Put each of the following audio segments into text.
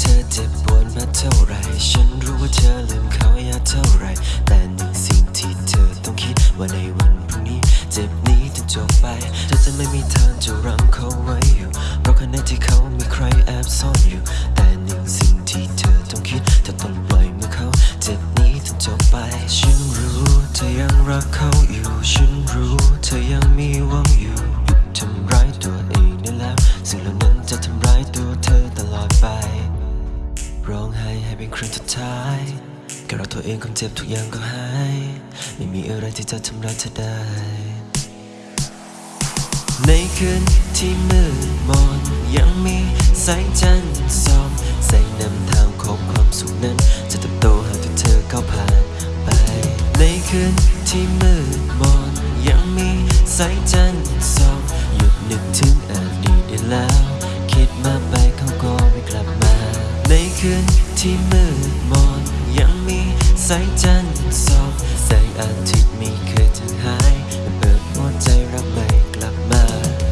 เธอเจ็บปวดมาเท่าไร ฉันรู้ว่าเธอลืมเขายากเท่าไร แต่หนึ่งสิ่งที่เธอต้องคิดว่าในวันพรุ่งนี้ เจ็บนี้จะจบไป เธอจะไม่มีทางจะรั้งเขาไว้อยู่ เพราะขณะที่เขามีใครแอบซ่อนอยู่ แต่หนึ่งสิ่งที่เธอต้องคิดเธอต้องปล่อยมือเขา เจ็บนี้จะจบไป ฉันรู้เธอยังรักเขาอยู่ฉันายแค่เราตัวเองความเจ็บทุกอย่างก็หาย ไม่มีอะไรที่จะทำร้ายเธอได้ ในคืนที่มืดมนยังมีแสงจันทร์ส่องแสงนำทางของความสุขนั้น จะเติบโตหากที่เธอก้าวผ่านไป ในคืนที่มืดมนยังมีแสงจันทร์ส่องหยุดนึกถึงอดีตได้แล้ว คิดมาไปเขาก็ไม่กลับมา ในคืน ที่มืดมนยังมีแสงจันทร์ส่องแสงอาทิตย์ม่เคยจางหายเปิดหัวใจรักไม่กลับมา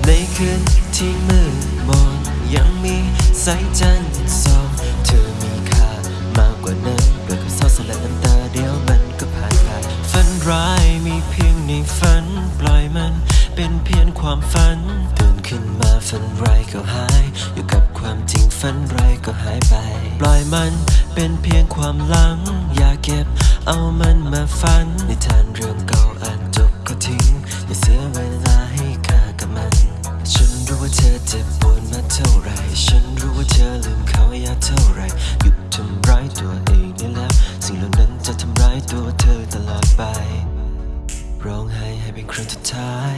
ในคืนที่มืดมนยังมีแสงจันทร์ส่องเธอมีค่ามากกว่านั้นเปิดกับเศร้าสลายน้ำตาเดียวมันก็ผ่านไปฝันร้ายมีเพียงในฝันปล่อยมันเป็นเพียงความฝันตื่นขึ้นมาฝันร้ายก็หาย อยู่กับความจริงฝันร้ายก็หายไป ปล่อยมันเป็นเพียงความหลัง อย่าเก็บเอามันมาฝันนิทานเรื่องเก่าอ่านจบก็ทิ้ง อย่าเสียเวลาให้ค่ากับมัน ฉันรู้ว่าเธอเจ็บปวดมาเท่าไร ฉันรู้ว่าเธอลืมเขาอยากเท่าไรหยุดทำร้ายตัวเองได้แล้ว สิ่งเหล่านั้นจะทำร้ายตัวเธอตลอดไป ร้องไห้ให้เป็นครั้งสุดท้าย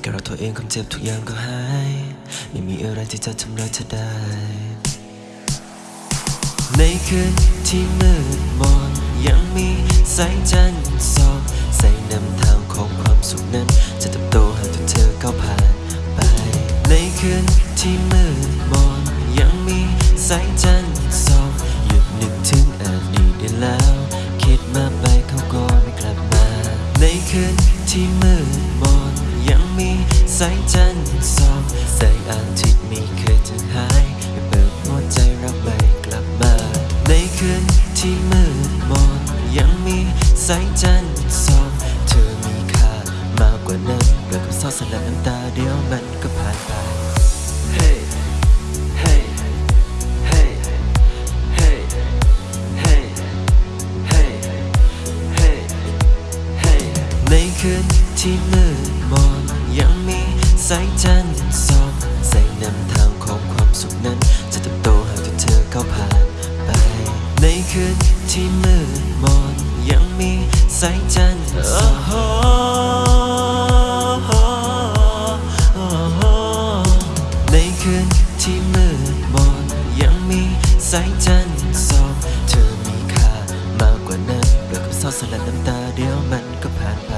แค่เราตัวเองความเจ็บทุกอย่างก็หาย ไม่มีอะไรที่จะทำร้ายเธอได้ ในคืนที่มืดมนยังมีแสงจันทร์ส่องแสงนำทางของความสุขนั้น จะเติบโตหากเธอก้าวผ่านไป ในคืนที่มืดมนยังมีแสงจันทร์ส่องหยุดนึกถึงอดีตได้แล้ว คิดมาไปเขาก็ไม่กลับมา ในคืนที่มืดมนยังมีแสงจันทร์ส่องแสงอาทิตย์ม่เคย จันทร์ส่องเธอมีค่ามากกว่านั้นเกิดกับเศร้าสลายน้ำตาเดียวมันก็ผ่านไป Hey Hey Hey Hey Hey Hey Hey Hey ในคืนที่มืดมนยังมีแสงจันทร์ส่อง สายจันทร์สองในคืนที่มืดมนยังมีสายจันทร์ส่องเธอมีค่ามากกว่านั้นเปลือกับเศร้าสลัดน้ำตาเดียวมันก็ผ่านไป